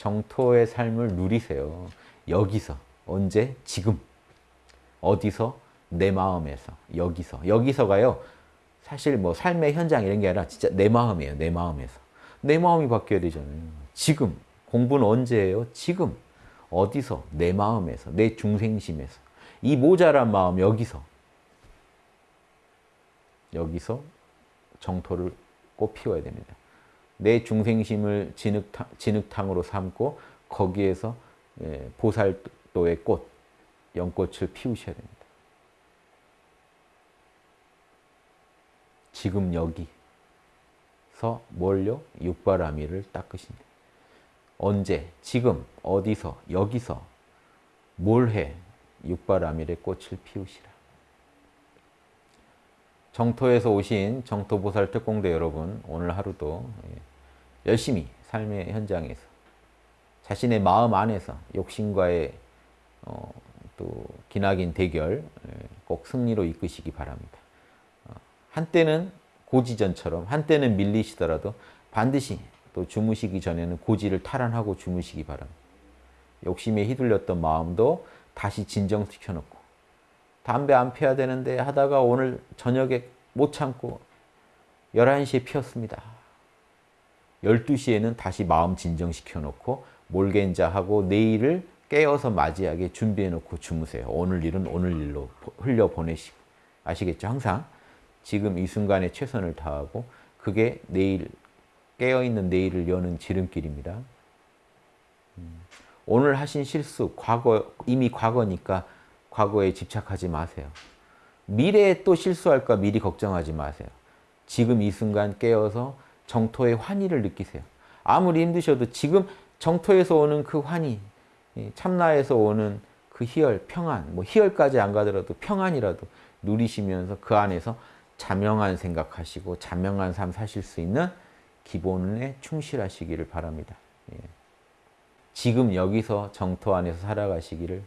정토의 삶을 누리세요. 여기서 언제? 지금 어디서? 내 마음에서 여기서 여기서가요. 사실 뭐 삶의 현장 이런 게 아니라 진짜 내 마음이에요. 내 마음에서 내 마음이 바뀌어야 되잖아요. 지금 공부는 언제예요? 지금 어디서? 내 마음에서 내 중생심에서 이 모자란 마음 여기서 여기서 정토를 꼭 피워야 됩니다. 내 중생심을 진흙탕, 진흙탕으로 삼고 거기에서 예, 보살도의 꽃, 연꽃을 피우셔야 됩니다. 지금 여기서 뭘요? 육바라밀을 닦으신다. 언제? 지금? 어디서? 여기서? 뭘 해? 육바라밀의 꽃을 피우시라. 정토에서 오신 정토보살 특공대 여러분 오늘 하루도 예, 열심히 삶의 현장에서 자신의 마음 안에서 욕심과의 어, 또 기나긴 대결 예, 꼭 승리로 이끄시기 바랍니다. 어, 한때는 고지전처럼 한때는 밀리시더라도 반드시 또 주무시기 전에는 고지를 탈환하고 주무시기 바랍니다. 욕심에 휘둘렸던 마음도 다시 진정시켜 놓고 담배 안 피워야 되는데 하다가 오늘 저녁에 못 참고 11시에 피웠습니다. 12시에는 다시 마음 진정시켜 놓고 몰겐자하고 내일을 깨어서 맞이하게 준비해 놓고 주무세요. 오늘 일은 오늘 일로 흘려보내시고 아시겠죠? 항상 지금 이 순간에 최선을 다하고 그게 내일 깨어있는 내일을 여는 지름길입니다. 음, 오늘 하신 실수, 과거 이미 과거니까 과거에 집착하지 마세요. 미래에 또 실수할까 미리 걱정하지 마세요. 지금 이 순간 깨어서 정토의 환희를 느끼세요. 아무리 힘드셔도 지금 정토에서 오는 그 환희, 참나에서 오는 그 희열, 평안, 뭐 희열까지 안 가더라도 평안이라도 누리시면서 그 안에서 자명한 생각하시고 자명한 삶 사실 수 있는 기본에 충실하시기를 바랍니다. 예. 지금 여기서 정토 안에서 살아가시기를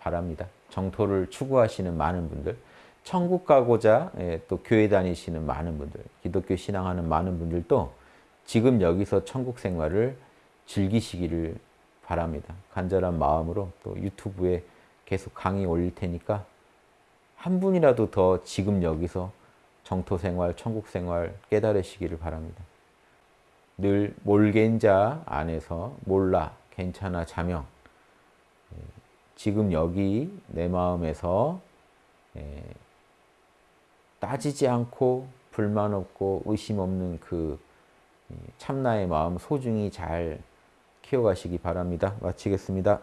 바랍니다. 정토를 추구하시는 많은 분들, 천국 가고자 예, 또 교회 다니시는 많은 분들, 기독교 신앙하는 많은 분들도 지금 여기서 천국 생활을 즐기시기를 바랍니다. 간절한 마음으로 또 유튜브에 계속 강의 올릴 테니까 한 분이라도 더 지금 여기서 정토 생활, 천국 생활 깨달으시기를 바랍니다. 늘 몰겐자 안에서 몰라, 괜찮아, 자명 예, 지금 여기 내 마음에서 예, 따지지 않고 불만 없고 의심 없는 그 참나의 마음 소중히 잘 키워가시기 바랍니다. 마치겠습니다.